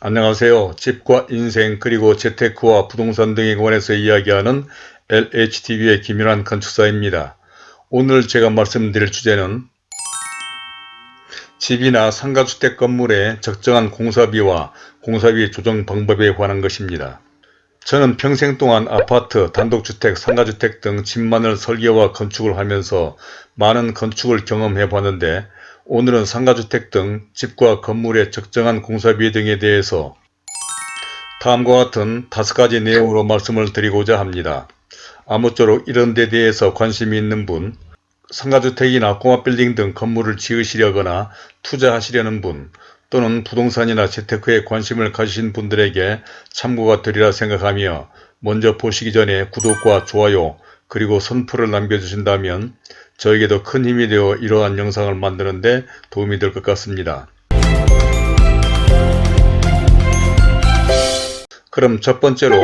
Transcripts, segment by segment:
안녕하세요. 집과 인생 그리고 재테크와 부동산 등에 관해서 이야기하는 LHTV의 김윤환 건축사입니다. 오늘 제가 말씀드릴 주제는 집이나 상가주택 건물의 적정한 공사비와 공사비 조정 방법에 관한 것입니다. 저는 평생 동안 아파트, 단독주택, 상가주택 등 집만을 설계와 건축을 하면서 많은 건축을 경험해 봤는데 오늘은 상가주택 등 집과 건물의 적정한 공사비 등에 대해서 다음과 같은 다섯 가지 내용으로 말씀을 드리고자 합니다. 아무쪼록 이런 데 대해서 관심이 있는 분, 상가주택이나 꼬마빌딩 등 건물을 지으시려거나 투자하시려는 분, 또는 부동산이나 재테크에 관심을 가지신 분들에게 참고가 되리라 생각하며 먼저 보시기 전에 구독과 좋아요 그리고 선풀을 남겨주신다면 저에게도 큰 힘이 되어 이러한 영상을 만드는데 도움이 될 것 같습니다. 그럼 첫 번째로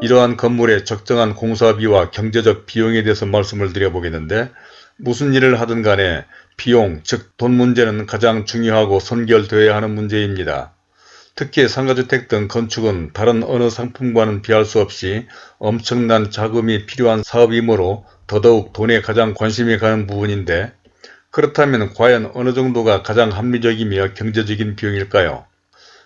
이러한 건물의 적정한 공사비와 경제적 비용에 대해서 말씀을 드려보겠는데 무슨 일을 하든 간에 비용, 즉 돈 문제는 가장 중요하고 선결되어야 하는 문제입니다. 특히 상가주택 등 건축은 다른 어느 상품과는 비할 수 없이 엄청난 자금이 필요한 사업이므로 더더욱 돈에 가장 관심이 가는 부분인데 그렇다면 과연 어느 정도가 가장 합리적이며 경제적인 비용일까요?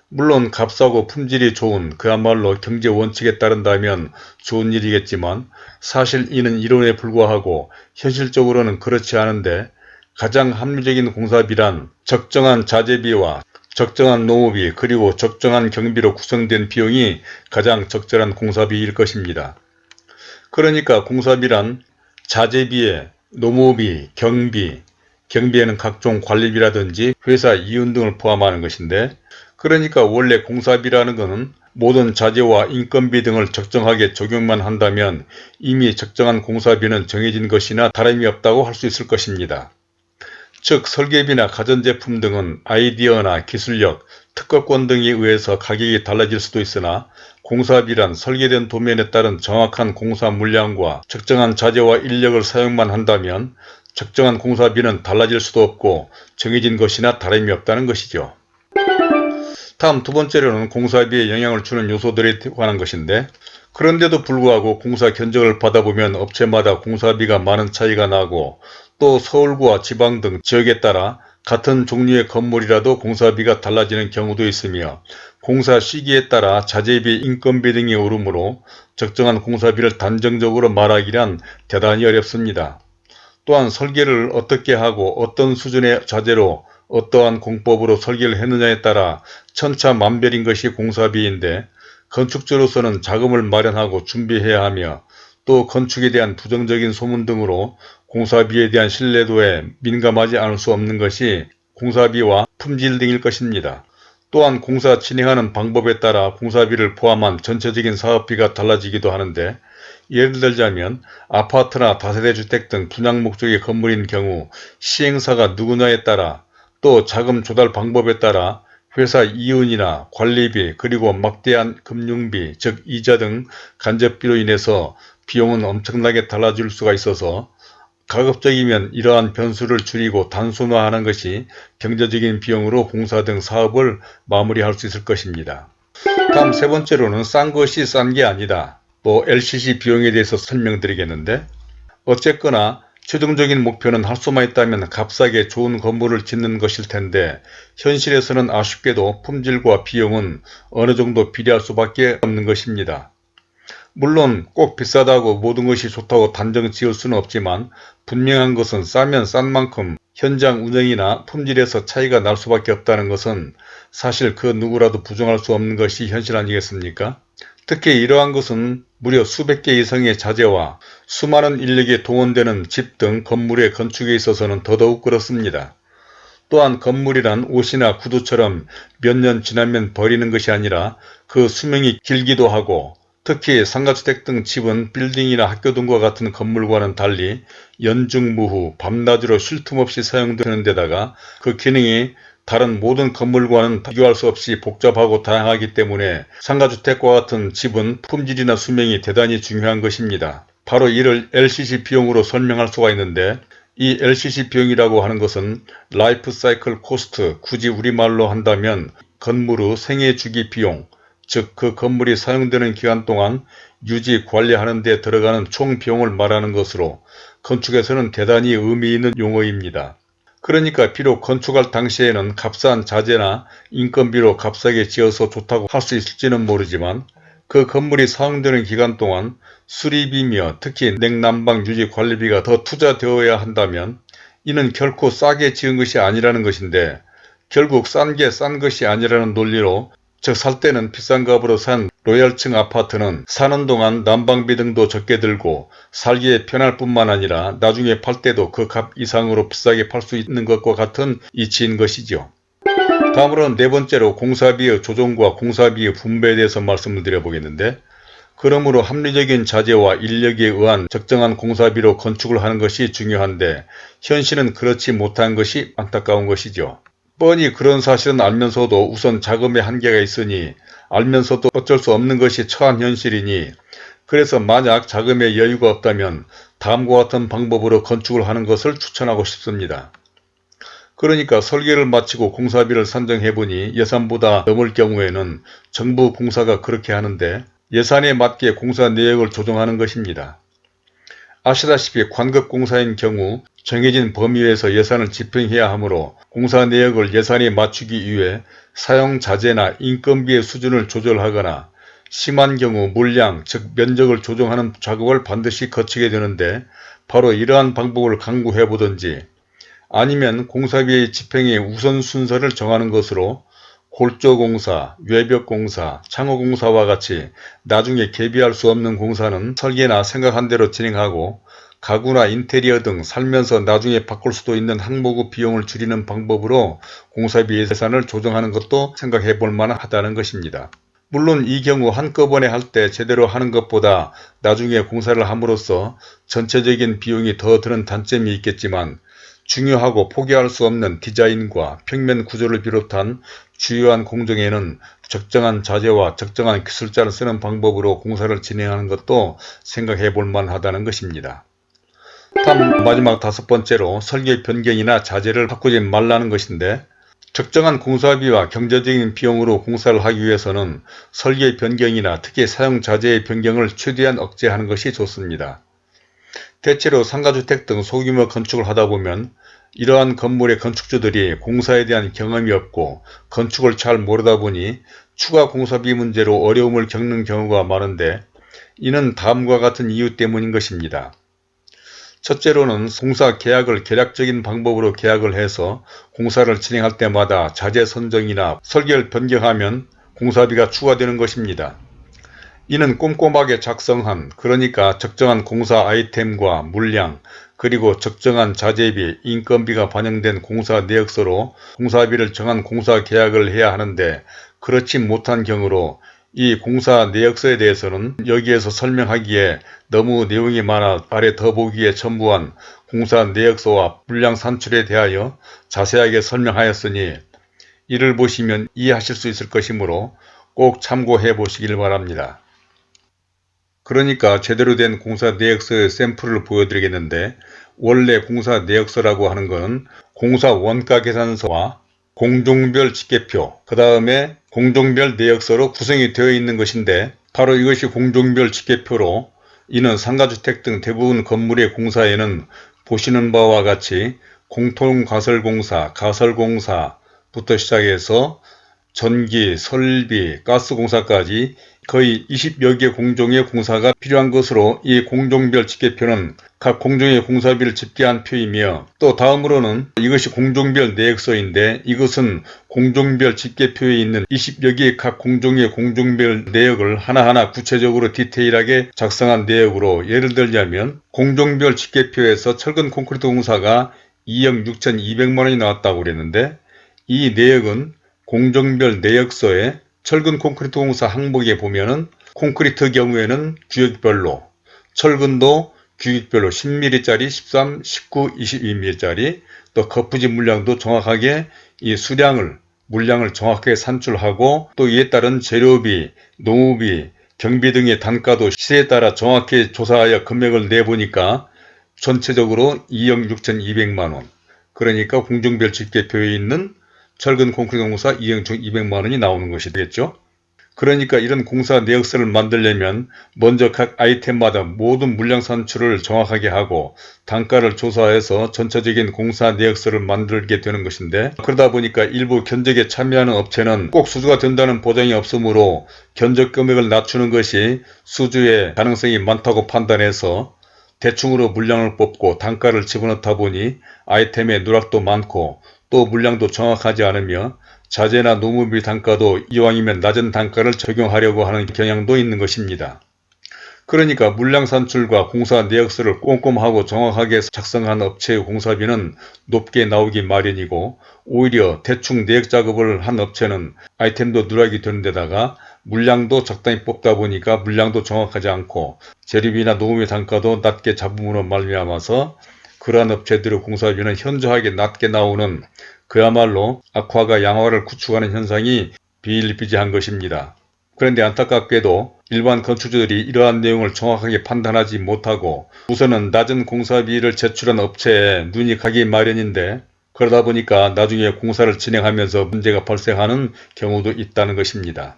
물론 값싸고 품질이 좋은 그야말로 경제 원칙에 따른다면 좋은 일이겠지만 사실 이는 이론에 불과하고 현실적으로는 그렇지 않은데 가장 합리적인 공사비란 적정한 자재비와 적정한 농업비 그리고 적정한 경비로 구성된 비용이 가장 적절한 공사비일 것입니다. 그러니까 공사비란 자재비에 농업비, 경비, 경비에는 각종 관리비라든지 회사 이윤 등을 포함하는 것인데 그러니까 원래 공사비라는 것은 모든 자재와 인건비 등을 적정하게 적용만 한다면 이미 적정한 공사비는 정해진 것이나 다름이 없다고 할 수 있을 것입니다. 즉 설계비나 가전제품 등은 아이디어나 기술력, 특허권 등에 의해서 가격이 달라질 수도 있으나 공사비란 설계된 도면에 따른 정확한 공사 물량과 적정한 자재와 인력을 사용만 한다면 적정한 공사비는 달라질 수도 없고 정해진 것이나 다름이 없다는 것이죠. 다음 두 번째로는 공사비에 영향을 주는 요소들에 관한 것인데 그런데도 불구하고 공사 견적을 받아보면 업체마다 공사비가 많은 차이가 나고 또 서울과 지방 등 지역에 따라 같은 종류의 건물이라도 공사비가 달라지는 경우도 있으며 공사 시기에 따라 자재비, 인건비 등이 오르므로 적정한 공사비를 단정적으로 말하기란 대단히 어렵습니다. 또한 설계를 어떻게 하고 어떤 수준의 자재로 어떠한 공법으로 설계를 했느냐에 따라 천차만별인 것이 공사비인데 건축주로서는 자금을 마련하고 준비해야 하며 또 건축에 대한 부정적인 소문 등으로 공사비에 대한 신뢰도에 민감하지 않을 수 없는 것이 공사비와 품질 등일 것입니다. 또한 공사 진행하는 방법에 따라 공사비를 포함한 전체적인 사업비가 달라지기도 하는데 예를 들자면 아파트나 다세대 주택 등 분양 목적의 건물인 경우 시행사가 누구냐에 따라 또 자금 조달 방법에 따라 회사 이윤이나 관리비 그리고 막대한 금융비 즉 이자 등 간접비로 인해서 비용은 엄청나게 달라질 수가 있어서 가급적이면 이러한 변수를 줄이고 단순화하는 것이 경제적인 비용으로 공사 등 사업을 마무리할 수 있을 것입니다. 다음 세 번째로는 싼 것이 싼 게 아니다. 또 LCC 비용에 대해서 설명드리겠는데 어쨌거나 최종적인 목표는 할 수만 있다면 값싸게 좋은 건물을 짓는 것일 텐데 현실에서는 아쉽게도 품질과 비용은 어느 정도 비례할 수밖에 없는 것입니다. 물론 꼭 비싸다고 모든 것이 좋다고 단정 지을 수는 없지만 분명한 것은 싸면 싼 만큼 현장 운영이나 품질에서 차이가 날 수밖에 없다는 것은 사실 그 누구라도 부정할 수 없는 것이 현실 아니겠습니까? 특히 이러한 것은 무려 수백 개 이상의 자재와 수많은 인력이 동원되는 집 등 건물의 건축에 있어서는 더더욱 그렇습니다. 또한 건물이란 옷이나 구두처럼 몇 년 지나면 버리는 것이 아니라 그 수명이 길기도 하고 특히 상가주택 등 집은 빌딩이나 학교 등과 같은 건물과는 달리 연중무후 밤낮으로 쉴 틈 없이 사용되는 데다가 그 기능이 다른 모든 건물과는 비교할 수 없이 복잡하고 다양하기 때문에 상가주택과 같은 집은 품질이나 수명이 대단히 중요한 것입니다. 바로 이를 LCC 비용으로 설명할 수가 있는데 이 LCC 비용이라고 하는 것은 life cycle cost 굳이 우리말로 한다면 건물의 생애 주기 비용, 즉 그 건물이 사용되는 기간 동안 유지 관리하는 데 들어가는 총 비용을 말하는 것으로 건축에서는 대단히 의미 있는 용어입니다. 그러니까 비록 건축할 당시에는 값싼 자재나 인건비로 값싸게 지어서 좋다고 할 수 있을지는 모르지만 그 건물이 사용되는 기간 동안 수리비며 특히 냉난방 유지 관리비가 더 투자되어야 한다면 이는 결코 싸게 지은 것이 아니라는 것인데 결국 싼 게 싼 것이 아니라는 논리로 즉 살 때는 비싼 값으로 산 로얄층 아파트는 사는 동안 난방비 등도 적게 들고 살기에 편할 뿐만 아니라 나중에 팔 때도 그 값 이상으로 비싸게 팔 수 있는 것과 같은 이치인 것이죠. 다음으로는 네 번째로 공사비의 조정과 공사비의 분배에 대해서 말씀을 드려보겠는데 그러므로 합리적인 자재와 인력에 의한 적정한 공사비로 건축을 하는 것이 중요한데 현실은 그렇지 못한 것이 안타까운 것이죠. 뻔히 그런 사실은 알면서도 우선 자금의 한계가 있으니 알면서도 어쩔 수 없는 것이 처한 현실이니 그래서 만약 자금의 여유가 없다면 다음과 같은 방법으로 건축을 하는 것을 추천하고 싶습니다. 그러니까 설계를 마치고 공사비를 산정해보니 예산보다 넘을 경우에는 정부 공사가 그렇게 하는데 예산에 맞게 공사 내역을 조정하는 것입니다. 아시다시피 관급공사인 경우 정해진 범위에서 예산을 집행해야 하므로 공사 내역을 예산에 맞추기 위해 사용자재나 인건비의 수준을 조절하거나 심한 경우 물량 즉 면적을 조정하는 작업을 반드시 거치게 되는데 바로 이러한 방법을 강구해 보든지 아니면 공사비의 집행의 우선순서를 정하는 것으로 골조공사, 외벽공사, 창호공사와 같이 나중에 개비할 수 없는 공사는 설계나 생각한 대로 진행하고 가구나 인테리어 등 살면서 나중에 바꿀 수도 있는 항목의 비용을 줄이는 방법으로 공사비 예산을 조정하는 것도 생각해 볼 만하다는 것입니다. 물론 이 경우 한꺼번에 할 때 제대로 하는 것보다 나중에 공사를 함으로써 전체적인 비용이 더 드는 단점이 있겠지만 중요하고 포기할 수 없는 디자인과 평면 구조를 비롯한 주요한 공정에는 적정한 자재와 적정한 기술자를 쓰는 방법으로 공사를 진행하는 것도 생각해 볼 만하다는 것입니다. 다음 마지막 다섯 번째로 설계 변경이나 자재를 바꾸지 말라는 것인데 적정한 공사비와 경제적인 비용으로 공사를 하기 위해서는 설계 변경이나 특히 사용 자재의 변경을 최대한 억제하는 것이 좋습니다. 대체로 상가주택 등 소규모 건축을 하다 보면 이러한 건물의 건축주들이 공사에 대한 경험이 없고 건축을 잘 모르다 보니 추가 공사비 문제로 어려움을 겪는 경우가 많은데 이는 다음과 같은 이유 때문인 것입니다. 첫째로는 공사 계약을 계략적인 방법으로 계약을 해서 공사를 진행할 때마다 자재 선정이나 설계를 변경하면 공사비가 추가되는 것입니다. 이는 꼼꼼하게 작성한 그러니까 적정한 공사 아이템과 물량 그리고 적정한 자재비, 인건비가 반영된 공사 내역서로 공사비를 정한 공사 계약을 해야 하는데 그렇지 못한 경우로 이 공사 내역서에 대해서는 여기에서 설명하기에 너무 내용이 많아 아래 더보기에 첨부한 공사 내역서와 물량 산출에 대하여 자세하게 설명하였으니 이를 보시면 이해하실 수 있을 것이므로 꼭 참고해 보시길 바랍니다. 그러니까 제대로 된 공사 내역서의 샘플을 보여드리겠는데 원래 공사 내역서라고 하는 것은 공사 원가 계산서와 공종별 집계표 그 다음에 공종별 내역서로 구성이 되어 있는 것인데 바로 이것이 공종별 집계표로 이는 상가주택 등 대부분 건물의 공사에는 보시는 바와 같이 공통가설공사, 가설공사부터 시작해서 전기, 설비, 가스공사까지 거의 20여 개 공종의 공사가 필요한 것으로 이 공종별 집계표는 각 공종의 공사비를 집계한 표이며 또 다음으로는 이것이 공종별 내역서인데 이것은 공종별 집계표에 있는 20여 개의 각 공종의 공종별 내역을 하나하나 구체적으로 디테일하게 작성한 내역으로 예를 들자면 공종별 집계표에서 철근 콘크리트 공사가 2억 6천2백만원이 나왔다고 그랬는데 이 내역은 공종별 내역서에 철근 콘크리트 공사 항목에 보면은 콘크리트 경우에는 규격별로 철근도 규격별로 10mm짜리 13, 19, 22mm짜리 또 거푸집 물량도 정확하게 이 수량을 물량을 정확하게 산출하고 또 이에 따른 재료비, 노무비, 경비 등의 단가도 시세에 따라 정확히 조사하여 금액을 내보니까 전체적으로 2억 6천2백만원. 그러니까 공정별 집계표에 있는 철근 콘크리트 공사 이행총 200만원이 나오는 것이 되겠죠. 그러니까 이런 공사 내역서를 만들려면 먼저 각 아이템마다 모든 물량 산출을 정확하게 하고 단가를 조사해서 전체적인 공사 내역서를 만들게 되는 것인데 그러다 보니까 일부 견적에 참여하는 업체는 꼭 수주가 된다는 보장이 없으므로 견적 금액을 낮추는 것이 수주의 가능성이 많다고 판단해서 대충으로 물량을 뽑고 단가를 집어넣다 보니 아이템의 누락도 많고 또 물량도 정확하지 않으며 자재나 노무비 단가도 이왕이면 낮은 단가를 적용하려고 하는 경향도 있는 것입니다. 그러니까 물량 산출과 공사 내역서를 꼼꼼하고 정확하게 작성한 업체의 공사비는 높게 나오기 마련이고 오히려 대충 내역 작업을 한 업체는 아이템도 누락이 되는 데다가 물량도 적당히 뽑다 보니까 물량도 정확하지 않고 재료비나 노무비 단가도 낮게 잡음으로 말미암아서 그러한 업체들의 공사비는 현저하게 낮게 나오는 그야말로 악화가 양화를 구축하는 현상이 비일비재한 것입니다. 그런데 안타깝게도 일반 건축주들이 이러한 내용을 정확하게 판단하지 못하고 우선은 낮은 공사비를 제출한 업체에 눈이 가기 마련인데 그러다 보니까 나중에 공사를 진행하면서 문제가 발생하는 경우도 있다는 것입니다.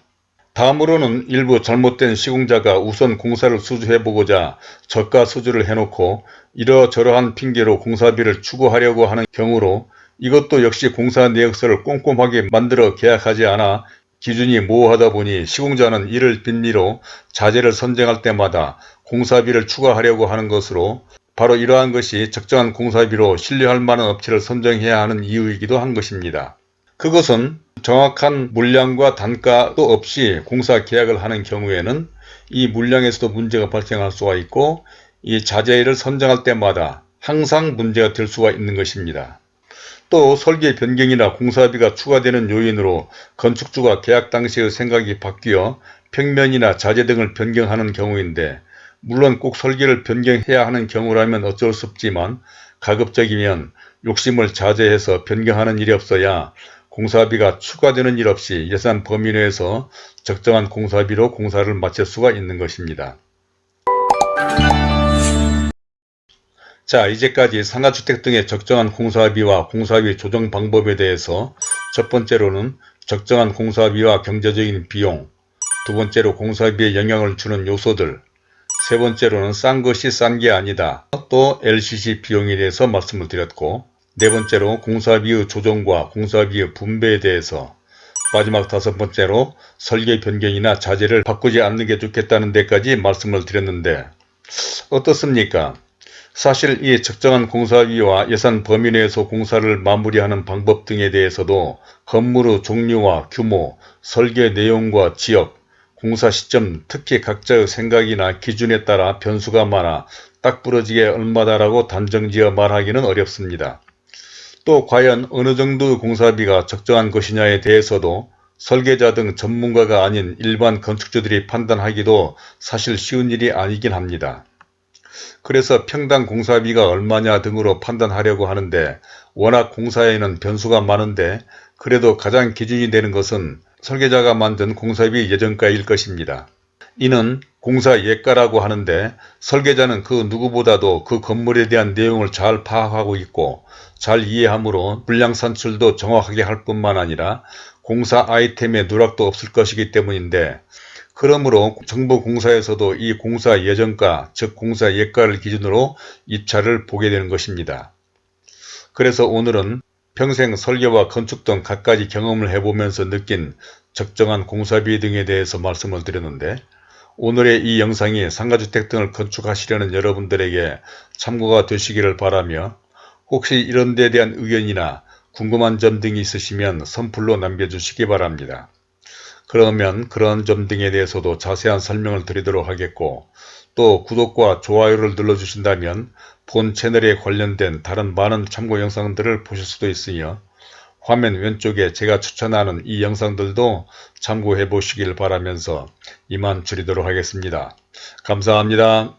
다음으로는 일부 잘못된 시공자가 우선 공사를 수주해보고자 저가 수주를 해놓고 이러저러한 핑계로 공사비를 추구하려고 하는 경우로 이것도 역시 공사 내역서를 꼼꼼하게 만들어 계약하지 않아 기준이 모호하다 보니 시공자는 이를 빈미로 자재를 선정할 때마다 공사비를 추가하려고 하는 것으로 바로 이러한 것이 적정한 공사비로 신뢰할 만한 업체를 선정해야 하는 이유이기도 한 것입니다. 그것은 정확한 물량과 단가도 없이 공사 계약을 하는 경우에는 이 물량에서도 문제가 발생할 수가 있고 이 자재를 선정할 때마다 항상 문제가 될 수가 있는 것입니다. 또 설계 변경이나 공사비가 추가되는 요인으로 건축주가 계약 당시의 생각이 바뀌어 평면이나 자재 등을 변경하는 경우인데 물론 꼭 설계를 변경해야 하는 경우라면 어쩔 수 없지만 가급적이면 욕심을 자제해서 변경하는 일이 없어야 공사비가 추가되는 일 없이 예산 범위 내에서 적정한 공사비로 공사를 마칠 수가 있는 것입니다. 자 이제까지 상가주택 등의 적정한 공사비와 공사비 조정 방법에 대해서 첫 번째로는 적정한 공사비와 경제적인 비용 두 번째로 공사비에 영향을 주는 요소들 세 번째로는 싼 것이 싼 게 아니다 또 LCC 비용에 대해서 말씀을 드렸고 네 번째로 공사비의 조정과 공사비의 분배에 대해서 마지막 다섯 번째로 설계 변경이나 자재를 바꾸지 않는 게 좋겠다는 데까지 말씀을 드렸는데 어떻습니까? 사실 이 적정한 공사비와 예산 범위 내에서 공사를 마무리하는 방법 등에 대해서도 건물의 종류와 규모, 설계 내용과 지역, 공사 시점 특히 각자의 생각이나 기준에 따라 변수가 많아 딱 부러지게 얼마다라고 단정지어 말하기는 어렵습니다. 또 과연 어느 정도의 공사비가 적정한 것이냐에 대해서도 설계자 등 전문가가 아닌 일반 건축주들이 판단하기도 사실 쉬운 일이 아니긴 합니다. 그래서 평당 공사비가 얼마냐 등으로 판단하려고 하는데 워낙 공사에는 변수가 많은데 그래도 가장 기준이 되는 것은 설계자가 만든 공사비 예정가일 것입니다. 이는 공사 예가라고 하는데 설계자는 그 누구보다도 그 건물에 대한 내용을 잘 파악하고 있고 잘 이해하므로 물량 산출도 정확하게 할 뿐만 아니라 공사 아이템의 누락도 없을 것이기 때문인데 그러므로 정부 공사에서도 이 공사 예정가 즉 공사 예가를 기준으로 입찰을 보게 되는 것입니다. 그래서 오늘은 평생 설계와 건축 등 갖가지 경험을 해보면서 느낀 적정한 공사비 등에 대해서 말씀을 드렸는데 오늘의 이 영상이 상가주택 등을 건축하시려는 여러분들에게 참고가 되시기를 바라며 혹시 이런 데 대한 의견이나 궁금한 점 등이 있으시면 선플로 남겨주시기 바랍니다. 그러면 그런 점 등에 대해서도 자세한 설명을 드리도록 하겠고 또 구독과 좋아요를 눌러주신다면 본 채널에 관련된 다른 많은 참고 영상들을 보실 수도 있으며 화면 왼쪽에 제가 추천하는 이 영상들도 참고해 보시길 바라면서 이만 줄이도록 하겠습니다. 감사합니다.